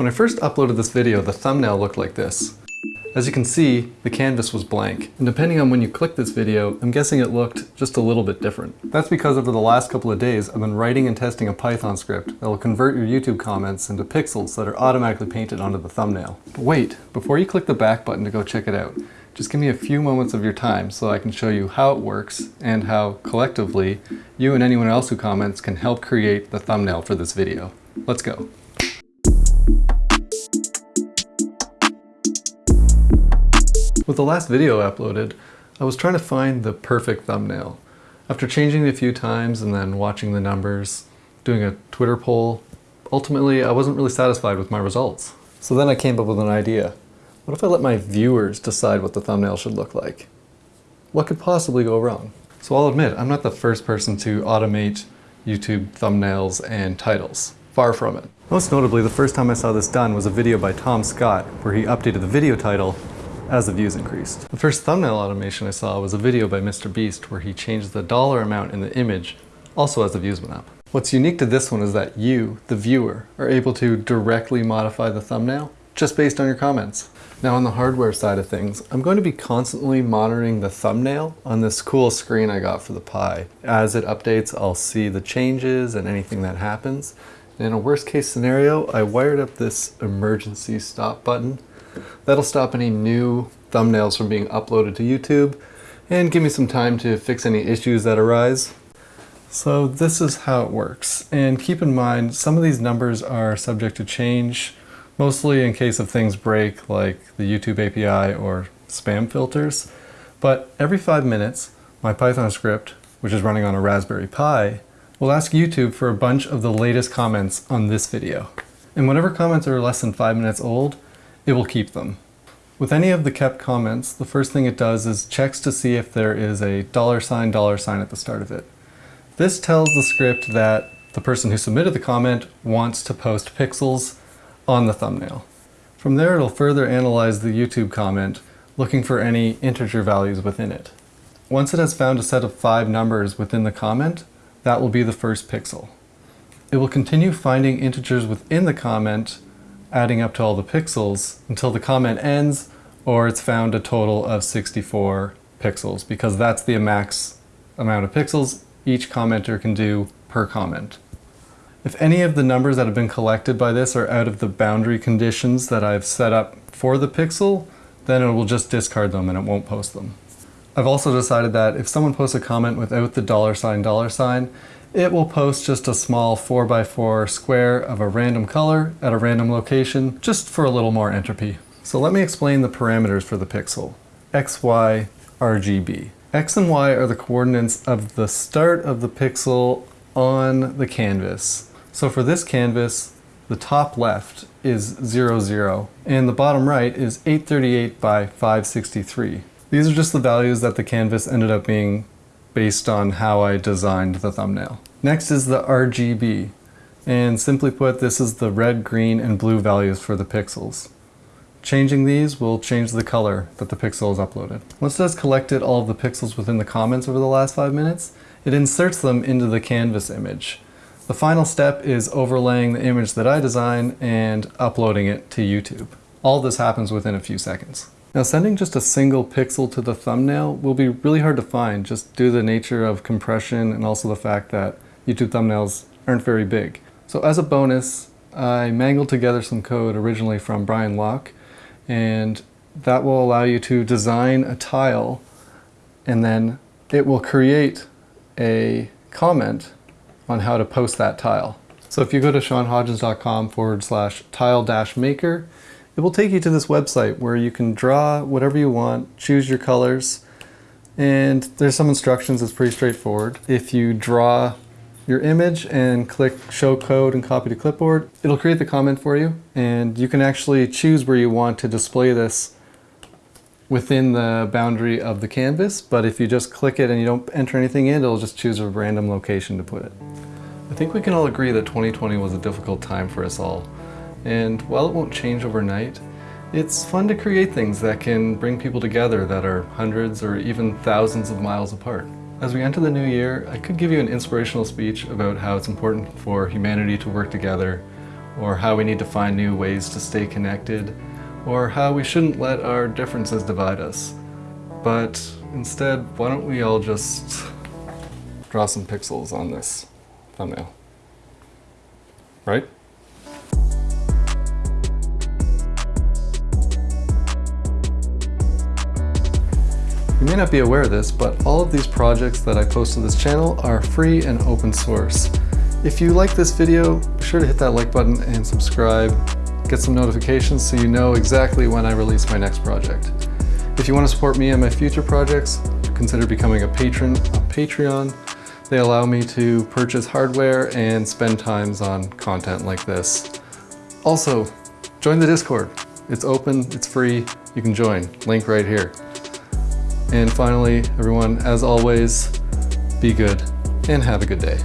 When I first uploaded this video, the thumbnail looked like this. As you can see, the canvas was blank, and depending on when you click this video, I'm guessing it looked just a little bit different. That's because over the last couple of days, I've been writing and testing a Python script that will convert your YouTube comments into pixels that are automatically painted onto the thumbnail. But wait, before you click the back button to go check it out, just give me a few moments of your time so I can show you how it works and how, collectively, you and anyone else who comments can help create the thumbnail for this video. Let's go. With the last video uploaded, I was trying to find the perfect thumbnail. After changing it a few times and then watching the numbers, doing a Twitter poll, ultimately I wasn't really satisfied with my results. So then I came up with an idea. What if I let my viewers decide what the thumbnail should look like? What could possibly go wrong? So I'll admit, I'm not the first person to automate YouTube thumbnails and titles. Far from it. Most notably, the first time I saw this done was a video by Tom Scott, where he updated the video title as the views increased. The first thumbnail automation I saw was a video by Mr. Beast where he changed the dollar amount in the image also as the views went up. What's unique to this one is that you, the viewer, are able to directly modify the thumbnail just based on your comments. Now on the hardware side of things, I'm going to be constantly monitoring the thumbnail on this cool screen I got for the Pi. As it updates, I'll see the changes and anything that happens. In a worst case scenario, I wired up this emergency stop button That'll stop any new thumbnails from being uploaded to YouTube and give me some time to fix any issues that arise. So this is how it works. And keep in mind, some of these numbers are subject to change, mostly in case of things break like the YouTube API or spam filters. But every five minutes, my Python script, which is running on a Raspberry Pi, will ask YouTube for a bunch of the latest comments on this video. And whenever comments are less than five minutes old, it will keep them. With any of the kept comments, the first thing it does is checks to see if there is a dollar sign dollar sign at the start of it. This tells the script that the person who submitted the comment wants to post pixels on the thumbnail. From there it'll further analyze the YouTube comment, looking for any integer values within it. Once it has found a set of five numbers within the comment, that will be the first pixel. It will continue finding integers within the comment adding up to all the pixels until the comment ends or it's found a total of 64 pixels because that's the max amount of pixels each commenter can do per comment. If any of the numbers that have been collected by this are out of the boundary conditions that I've set up for the pixel, then it will just discard them and it won't post them. I've also decided that if someone posts a comment without the dollar sign dollar sign, it will post just a small 4x4 square of a random color at a random location, just for a little more entropy. So let me explain the parameters for the pixel. X, Y, RGB. X and Y are the coordinates of the start of the pixel on the canvas. So for this canvas, the top left is 0, 0, and the bottom right is 838 by 563. These are just the values that the canvas ended up being based on how I designed the thumbnail. Next is the RGB, and simply put, this is the red, green, and blue values for the pixels. Changing these will change the color that the pixel is uploaded. Once it has collected all of the pixels within the comments over the last five minutes, it inserts them into the canvas image. The final step is overlaying the image that I designed and uploading it to YouTube. All this happens within a few seconds. Now sending just a single pixel to the thumbnail will be really hard to find just due to the nature of compression and also the fact that YouTube thumbnails aren't very big. So as a bonus, I mangled together some code originally from Brian Locke and that will allow you to design a tile and then it will create a comment on how to post that tile. So if you go to seanhodgins.com forward slash tile dash maker, it will take you to this website where you can draw whatever you want, choose your colors, and there's some instructions, it's pretty straightforward. If you draw your image and click show code and copy to clipboard, it'll create the comment for you and you can actually choose where you want to display this within the boundary of the canvas, but if you just click it and you don't enter anything in, it'll just choose a random location to put it. I think we can all agree that 2020 was a difficult time for us all. And while it won't change overnight, it's fun to create things that can bring people together that are hundreds or even thousands of miles apart. As we enter the new year, I could give you an inspirational speech about how it's important for humanity to work together, or how we need to find new ways to stay connected, or how we shouldn't let our differences divide us. But instead, why don't we all just draw some pixels on this thumbnail? Right? You may not be aware of this, but all of these projects that I post to this channel are free and open source. If you like this video, be sure to hit that like button and subscribe. Get some notifications so you know exactly when I release my next project. If you want to support me and my future projects, consider becoming a patron on Patreon. They allow me to purchase hardware and spend times on content like this. Also, join the Discord. It's open, it's free, you can join. Link right here. And finally, everyone, as always, be good and have a good day.